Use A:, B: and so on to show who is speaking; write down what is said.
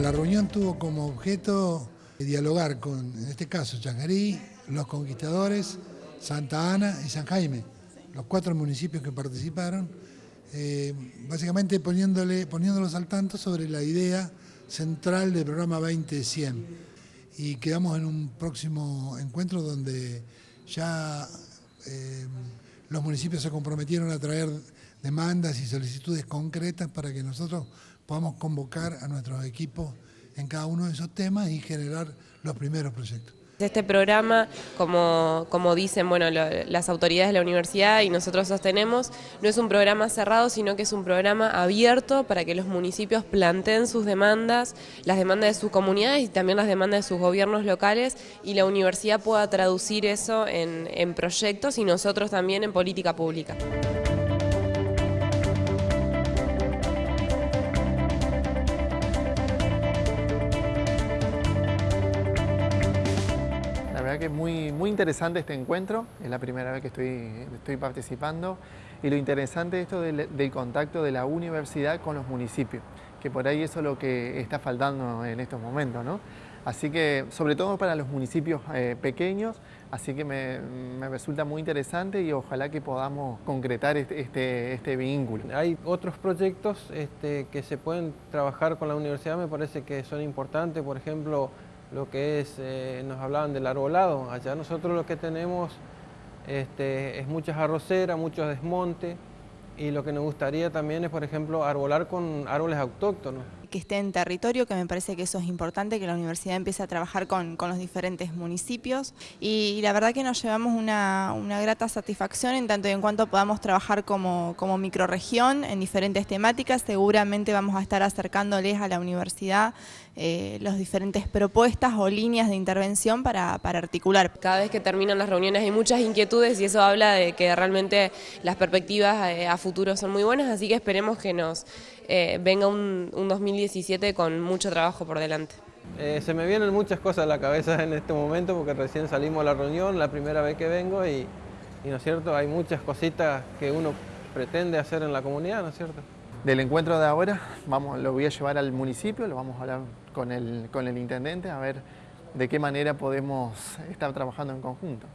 A: la reunión tuvo como objeto dialogar con, en este caso, Changarí, Los Conquistadores, Santa Ana y San Jaime, los cuatro municipios que participaron, eh, básicamente poniéndolos al tanto sobre la idea central del programa 20100. Y quedamos en un próximo encuentro donde ya eh, los municipios se comprometieron a traer demandas y solicitudes concretas para que nosotros podamos convocar a nuestros equipos en cada uno de esos temas y generar los primeros proyectos.
B: Este programa, como, como dicen bueno, las autoridades de la universidad y nosotros sostenemos, no es un programa cerrado, sino que es un programa abierto para que los municipios planteen sus demandas, las demandas de sus comunidades y también las demandas de sus gobiernos locales y la universidad pueda traducir eso en, en proyectos y nosotros también en política pública.
C: Que es muy, muy interesante este encuentro, es la primera vez que estoy, estoy participando y lo interesante es esto del, contacto de la universidad con los municipios, que por ahí eso es lo que está faltando en estos momentos. ¿no? Así que, sobre todo para los municipios eh, pequeños, así que me, me, resulta muy interesante y ojalá que podamos concretar este, este, este vínculo.
D: Hay otros proyectos este, que se pueden trabajar con la universidad, me parece que son importantes, por ejemplo, lo que es, eh, nos hablaban del arbolado, allá nosotros lo que tenemos este, es muchas arroceras, muchos desmontes y lo que nos gustaría también es, por ejemplo, arbolar con árboles autóctonos
E: que esté en territorio, que me parece que eso es importante, que la universidad empiece a trabajar con, los diferentes municipios y, la verdad que nos llevamos una, grata satisfacción en tanto y en cuanto podamos trabajar como, como microregión en diferentes temáticas, seguramente vamos a estar acercándoles a la universidad eh, las diferentes propuestas o líneas de intervención para, articular.
B: Cada vez que terminan las reuniones hay muchas inquietudes y eso habla de que realmente las perspectivas eh, a futuro son muy buenas, así que esperemos que nos eh, venga un, un 2017 con mucho trabajo por delante.
D: Eh, se me vienen muchas cosas a la cabeza en este momento porque recién salimos a la reunión, la primera vez que vengo y, ¿no es cierto? Hay muchas cositas que uno pretende hacer en la comunidad, ¿no es cierto?
C: Del encuentro de ahora, vamos, lo voy a llevar al municipio, lo vamos a hablar con el, con el intendente a ver de qué manera podemos estar trabajando en conjunto.